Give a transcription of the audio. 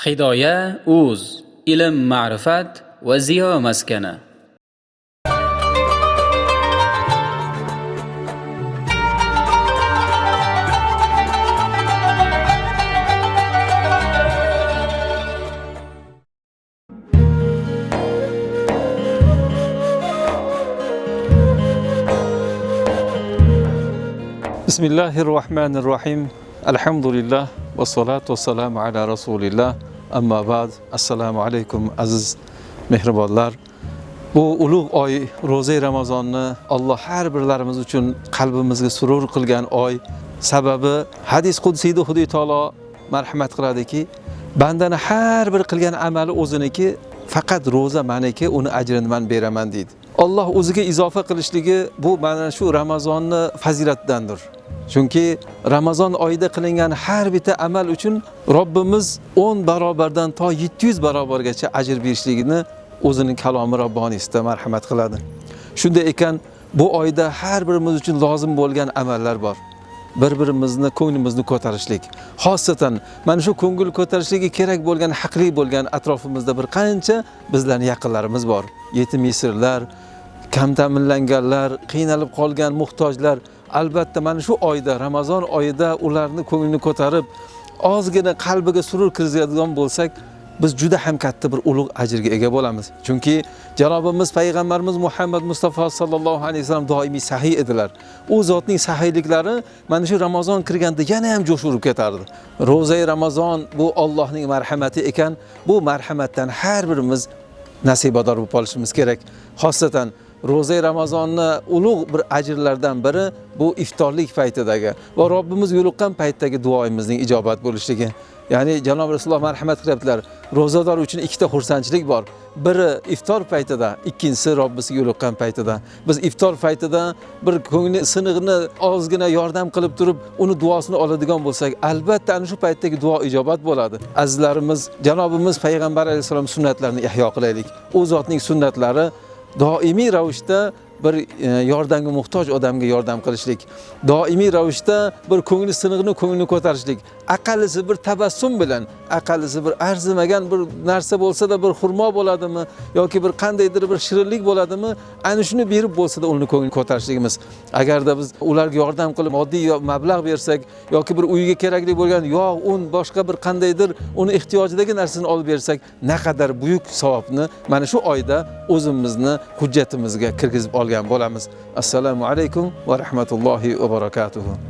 hidoya اوز ilm معرفات va مسكنه بسم الله الرحمن الرحيم. الحمد لله والصلاة والسلام على رسول الله. Amma ba'd assalomu alaykum aziz mehribonlar. Bu ulug' oy ro'za ramazonni alloh har birlarimiz uchun qalbimizga surur qilgan oy. Sababi hadis qudsiyda xudo taolo marhamat qiladiki bandani har bir qilgan amali o'ziniki faqat ro'za maniki uni ajrini man beraman deydi. Alloh o'ziga izofa qilishligi bu mana shu Ramazonni fazilatidandir. Chunki Ramazon oyida qilingan har bitta amal uchun Robbimiz 10 barobardan to 700 barobargacha ajr berishligini o'zining kalomi robboniysida marhamat qiladi. Shunday ekan, bu oyda har birimiz uchun lozim bo'lgan amallar bor. bir-birimizni ko'nglimizni ko'tarishlik. Xosatan mana shu ko'ngil ko'tarishligi kerak bo'lgan, haqli bo'lgan atrofimizda bir qancha bizlarning yaqinlarimiz bor. Yetim yesirlar, kam ta'minlanganlar, qiynalib qolgan muhtojlar albatta mana shu oyda, Ramazon oyida ularni ko'nglini ko'tarib, ozgina qalbiga surur kirgizadigan bo'lsak, biz juda ham katta bir ulug' ajrga ega bo'lamiz. Chunki janobimiz payg'ambarimiz Muhammad Mustafa sallallohu alayhi vasallam doimiy sahiy edilar. U zotning sahiyliklari mana shu Ramazon kirganda yana ham jo'sh urib ketardi. Ro'zai Ramazon bu Allohning marhamati ekan, bu marhamatdan har birimiz nasibador bo'lib qolishimiz kerak. Xosatan ro'za ramazonni ulug' bir ajrlardan biri bu iftorlik paytidagi va Robbimiz yo'liqqan paytdagi duoyimizning ijobat bo'lishligi. Ya'ni janob Rasululloh marhamat qilyaptilar. Ro'zador uchun ikkita xursandchilik bor. Biri iftor paytida, ikkinchisi Robbisiga yo'liqqan paytida. Biz iftor paytida bir ko'ngli sinig'ini ozgina yordam qilib turib, uni duosini oladigan bo'lsak, albatta ana shu paytdagi duo ijobat bo'ladi. Azizlarimiz, janobimiz payg'ambar alayhissalom sunnatlarini ihyo qilaylik. U zotning sunnatlari doimiy ravishda bir e, yordamga muhtoj odamga yordam qilishlik. Doimiy ravishda bir ko'ngli siniqni ko'nglini ko'tarishlik. Aqallisi bir tabassum bilan aqallisi bir arzimagan bir narsa bo'lsa-da bir xurmo bo'ladimi yoki bir qandaydir bir shirinlik bo'ladimi ana shuni berib bo'lsada uni ko'nglini ko'tarishligimiz. Agarda biz ularga yordam qilib moddiy mablag' bersak yoki bir uyiga kerakli bo'lgan yog' un boshqa bir qandaydir uni ehtiyojidagi narsani olib bersak naqadar buyuk savobni mana shu oyda o'zimizni hujjatimizga kirgizib olgan bo'lamiz assalomu alaykum va rahmatullohi va barakatuh